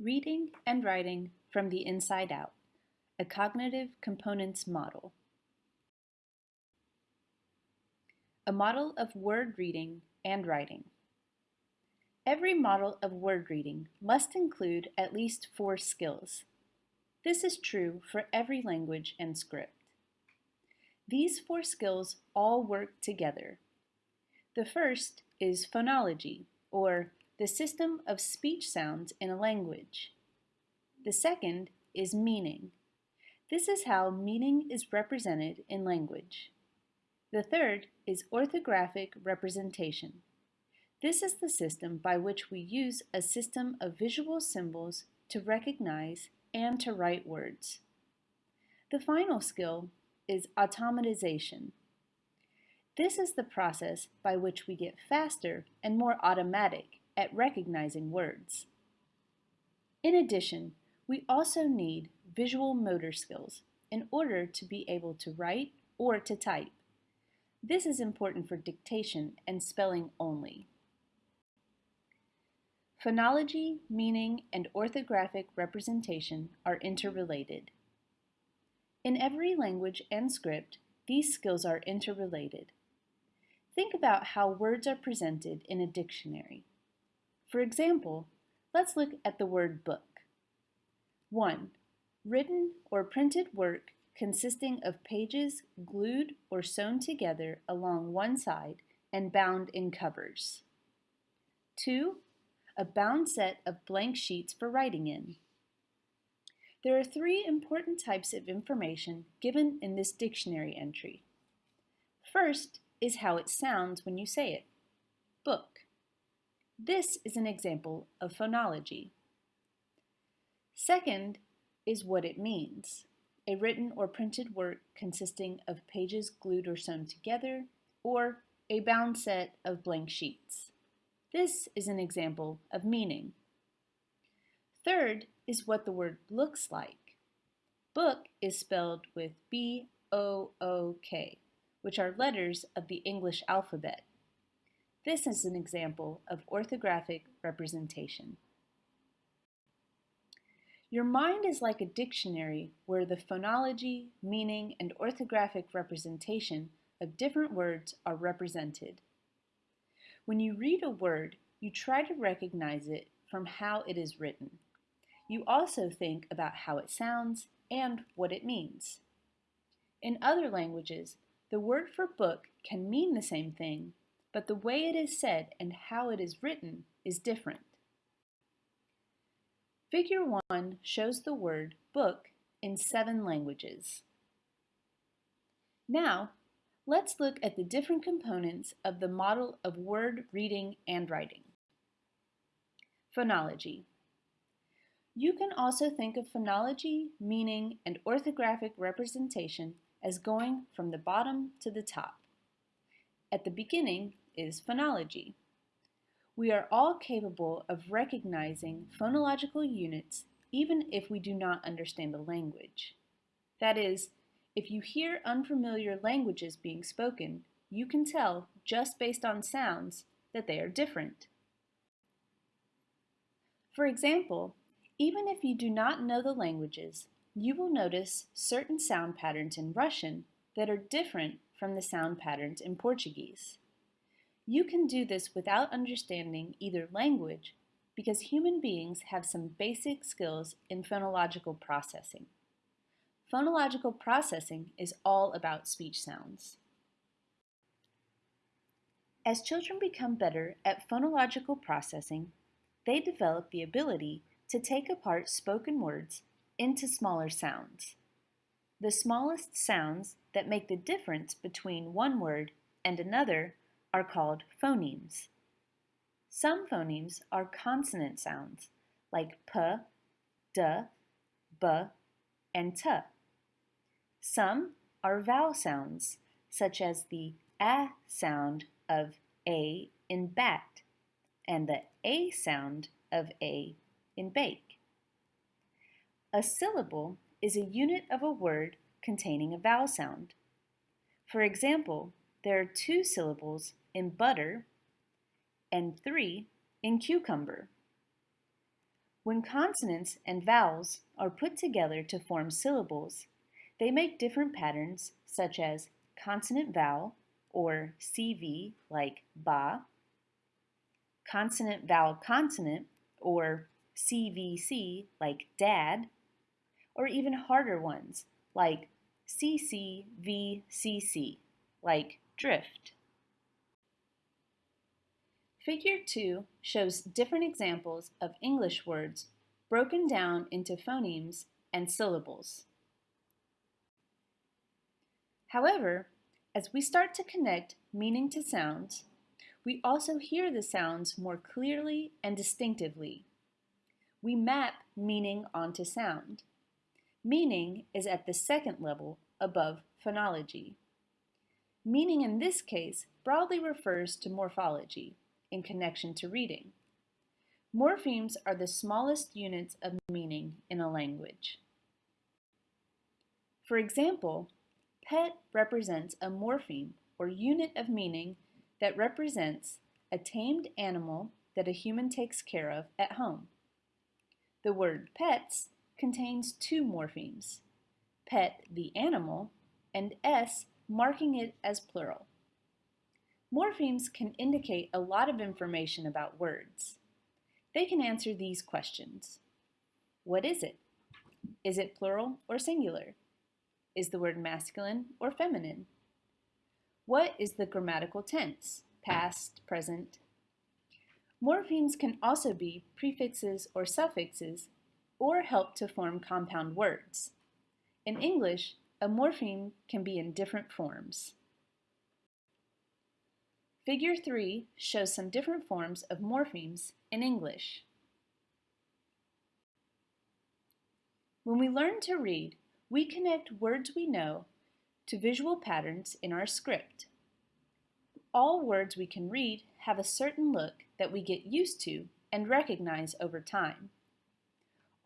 Reading and Writing from the Inside Out, a Cognitive Components Model. A model of word reading and writing. Every model of word reading must include at least four skills. This is true for every language and script. These four skills all work together. The first is phonology, or the system of speech sounds in a language. The second is meaning. This is how meaning is represented in language. The third is orthographic representation. This is the system by which we use a system of visual symbols to recognize and to write words. The final skill is automatization. This is the process by which we get faster and more automatic at recognizing words. In addition, we also need visual motor skills in order to be able to write or to type. This is important for dictation and spelling only. Phonology, meaning, and orthographic representation are interrelated. In every language and script, these skills are interrelated. Think about how words are presented in a dictionary. For example, let's look at the word book. 1. Written or printed work consisting of pages glued or sewn together along one side and bound in covers. 2. A bound set of blank sheets for writing in. There are three important types of information given in this dictionary entry. First is how it sounds when you say it. Book. This is an example of phonology. Second is what it means. A written or printed work consisting of pages glued or sewn together, or a bound set of blank sheets. This is an example of meaning. Third is what the word looks like. Book is spelled with B-O-O-K, which are letters of the English alphabet. This is an example of orthographic representation. Your mind is like a dictionary where the phonology, meaning, and orthographic representation of different words are represented. When you read a word, you try to recognize it from how it is written. You also think about how it sounds and what it means. In other languages, the word for book can mean the same thing, but the way it is said and how it is written is different. Figure 1 shows the word book in seven languages. Now, let's look at the different components of the model of word reading and writing. Phonology. You can also think of phonology, meaning, and orthographic representation as going from the bottom to the top. At the beginning is phonology. We are all capable of recognizing phonological units even if we do not understand the language. That is, if you hear unfamiliar languages being spoken, you can tell, just based on sounds, that they are different. For example, even if you do not know the languages, you will notice certain sound patterns in Russian that are different from the sound patterns in Portuguese. You can do this without understanding either language because human beings have some basic skills in phonological processing. Phonological processing is all about speech sounds. As children become better at phonological processing, they develop the ability to take apart spoken words into smaller sounds. The smallest sounds that make the difference between one word and another are called phonemes. Some phonemes are consonant sounds, like p, d, b, and t. Some are vowel sounds, such as the a sound of a in bat and the a sound of a in bake. A syllable is a unit of a word containing a vowel sound. For example, there are two syllables in butter and three in cucumber. When consonants and vowels are put together to form syllables, they make different patterns such as consonant vowel or CV like ba, consonant vowel consonant or CVC like dad, or even harder ones like CCVCC like drift. Figure 2 shows different examples of English words broken down into phonemes and syllables. However, as we start to connect meaning to sounds, we also hear the sounds more clearly and distinctively. We map meaning onto sound. Meaning is at the second level above phonology. Meaning in this case broadly refers to morphology in connection to reading. Morphemes are the smallest units of meaning in a language. For example, pet represents a morpheme or unit of meaning that represents a tamed animal that a human takes care of at home. The word pets contains two morphemes, pet the animal and s marking it as plural. Morphemes can indicate a lot of information about words. They can answer these questions. What is it? Is it plural or singular? Is the word masculine or feminine? What is the grammatical tense? Past, present? Morphemes can also be prefixes or suffixes or help to form compound words. In English, a morpheme can be in different forms. Figure 3 shows some different forms of morphemes in English. When we learn to read, we connect words we know to visual patterns in our script. All words we can read have a certain look that we get used to and recognize over time.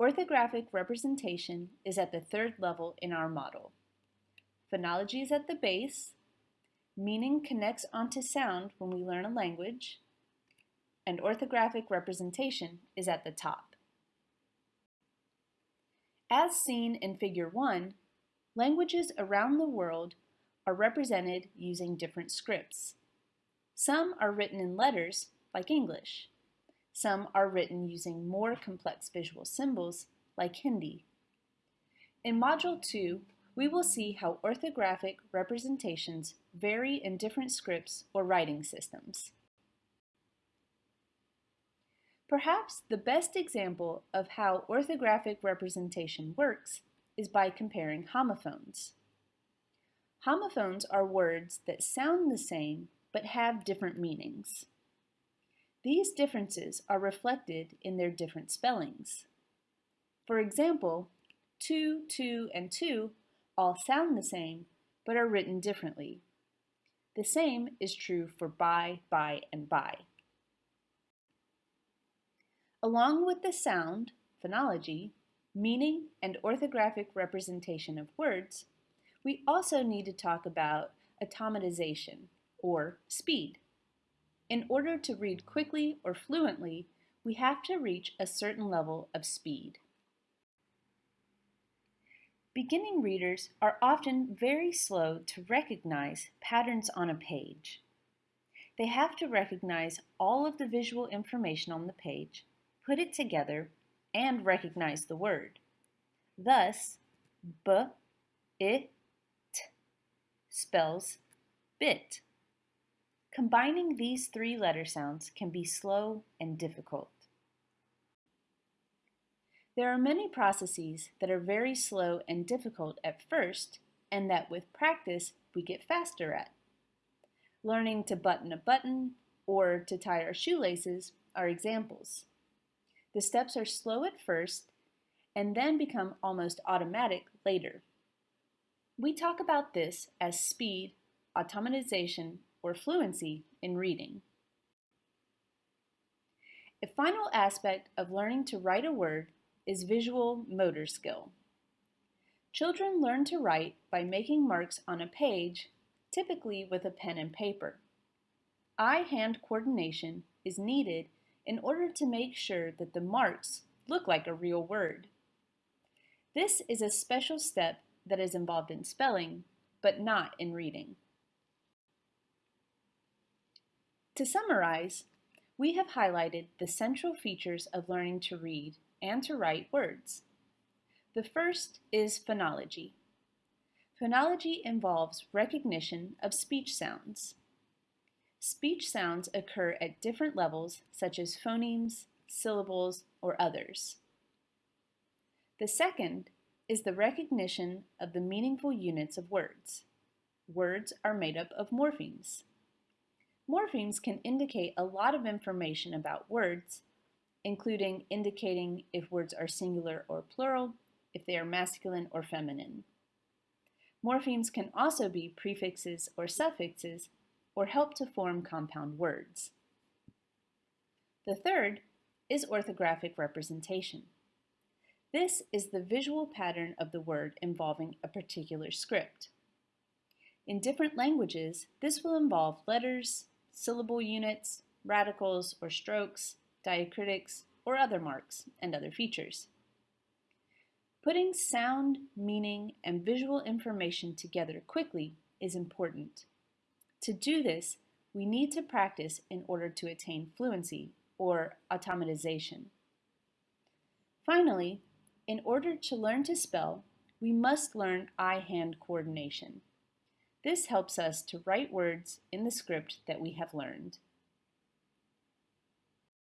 Orthographic representation is at the third level in our model. Phonology is at the base, Meaning connects onto sound when we learn a language, and orthographic representation is at the top. As seen in Figure 1, languages around the world are represented using different scripts. Some are written in letters, like English. Some are written using more complex visual symbols, like Hindi. In Module 2, we will see how orthographic representations vary in different scripts or writing systems. Perhaps the best example of how orthographic representation works is by comparing homophones. Homophones are words that sound the same but have different meanings. These differences are reflected in their different spellings. For example, two, two, and two all sound the same, but are written differently. The same is true for by, by, and by. Along with the sound, phonology, meaning, and orthographic representation of words, we also need to talk about automatization, or speed. In order to read quickly or fluently, we have to reach a certain level of speed. Beginning readers are often very slow to recognize patterns on a page. They have to recognize all of the visual information on the page, put it together, and recognize the word. Thus, b, it, spells bit. Combining these three letter sounds can be slow and difficult. There are many processes that are very slow and difficult at first and that with practice we get faster at. Learning to button a button or to tie our shoelaces are examples. The steps are slow at first and then become almost automatic later. We talk about this as speed, automatization, or fluency in reading. A final aspect of learning to write a word is visual motor skill. Children learn to write by making marks on a page, typically with a pen and paper. Eye-hand coordination is needed in order to make sure that the marks look like a real word. This is a special step that is involved in spelling, but not in reading. To summarize, we have highlighted the central features of learning to read and to write words. The first is phonology. Phonology involves recognition of speech sounds. Speech sounds occur at different levels such as phonemes, syllables, or others. The second is the recognition of the meaningful units of words. Words are made up of morphemes. Morphemes can indicate a lot of information about words, including indicating if words are singular or plural, if they are masculine or feminine. Morphemes can also be prefixes or suffixes, or help to form compound words. The third is orthographic representation. This is the visual pattern of the word involving a particular script. In different languages, this will involve letters, syllable units, radicals or strokes, diacritics, or other marks, and other features. Putting sound, meaning, and visual information together quickly is important. To do this, we need to practice in order to attain fluency, or automatization. Finally, in order to learn to spell, we must learn eye-hand coordination. This helps us to write words in the script that we have learned.